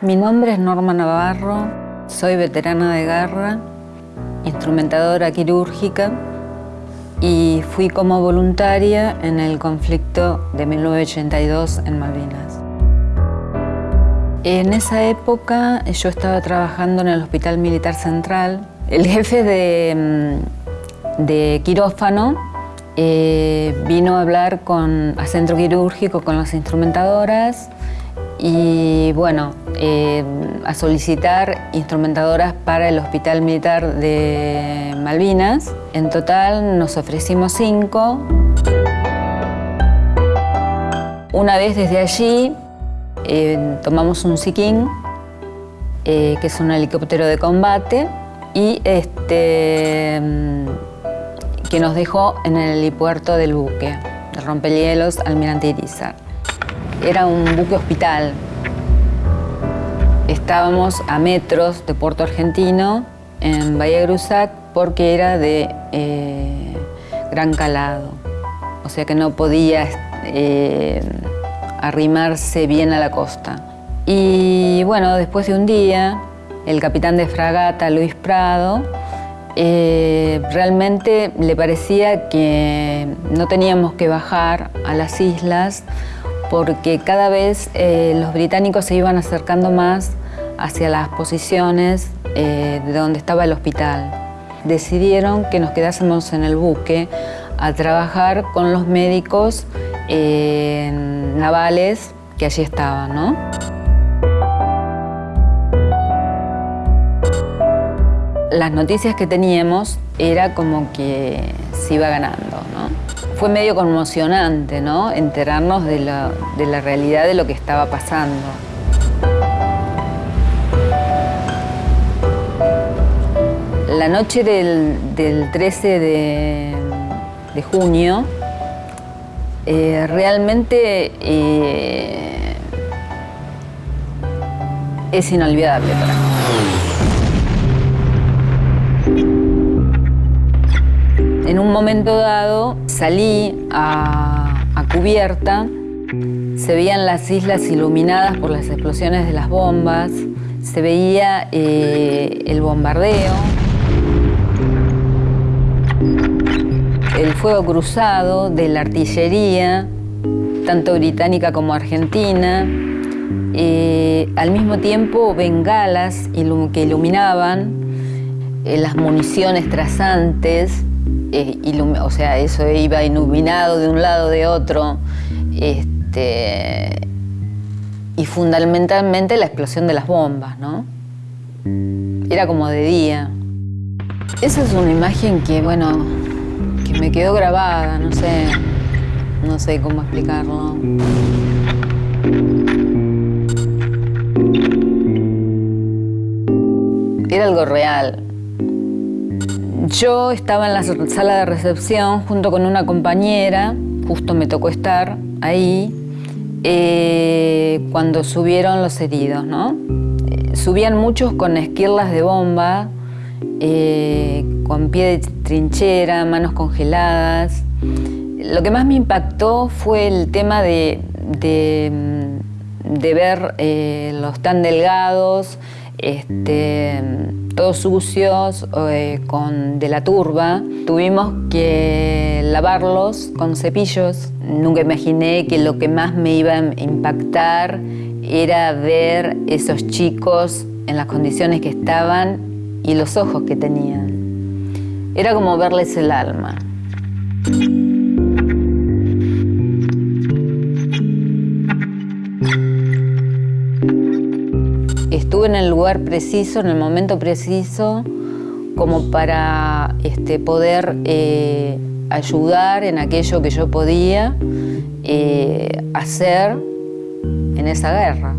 Mi nombre es Norma Navarro, soy veterana de guerra, instrumentadora quirúrgica y fui como voluntaria en el conflicto de 1982 en Malvinas. En esa época yo estaba trabajando en el Hospital Militar Central. El jefe de, mm, quirófano eh, vino a hablar con, a centro quirúrgico con las instrumentadoras y bueno, eh, a solicitar instrumentadoras para el Hospital Militar de Malvinas. En total nos ofrecimos cinco. Una vez desde allí eh, tomamos un Siquín, eh, que es un helicóptero de combate, y este, mm, que nos dejó en el helipuerto del buque, de Rompehielos Almirante Irizar. Era un buque hospital. Estábamos a metros de Puerto Argentino, en Bahía Grusac, porque era de eh, gran calado. O sea que no podía eh, arrimarse bien a la costa. Y bueno, después de un día, el capitán de fragata, Luis Prado, eh, realmente le parecía que no teníamos que bajar a las islas porque cada vez eh, los británicos se iban acercando más hacia las posiciones eh, de donde estaba el hospital. Decidieron que nos quedásemos en el buque a trabajar con los médicos eh, navales que allí estaban. Las noticias que teníamos era como que se iba ganando. Fue medio conmocionante, ¿no? Enterarnos de la, realidad de lo que estaba pasando. La noche del, 13 de, junio, eh, realmente eh, es inolvidable para mí. En un momento dado salí a, cubierta, se veían las islas iluminadas por las explosiones de las bombas, se veía eh, el bombardeo, el fuego cruzado de la artillería, tanto británica como argentina, eh, al mismo tiempo bengalas que iluminaban eh, las municiones trazantes, o sea, eso iba iluminado de un lado, de otro. Este, y fundamentalmente la explosión de las bombas, ¿no? Era como de día. Esa es una imagen que, bueno, que me quedó grabada, no sé, no sé cómo explicarlo. Era algo real. Yo estaba en la sala de recepción junto con una compañera, justo me tocó estar ahí, eh, cuando subieron los heridos, ¿no? Eh, subían muchos con esquirlas de bomba, eh, con pie de trinchera, manos congeladas. Lo que más me impactó fue el tema de, de ver los tan delgados, este, todos sucios, eh, con de la turba. Tuvimos que lavarlos con cepillos. Nunca imaginé que lo que más me iba a impactar era ver esos chicos en las condiciones que estaban y los ojos que tenían. Era como verles el alma. Estuve en el lugar preciso, en el momento preciso, como para este, poder eh, ayudar en aquello que yo podía eh, hacer en esa guerra.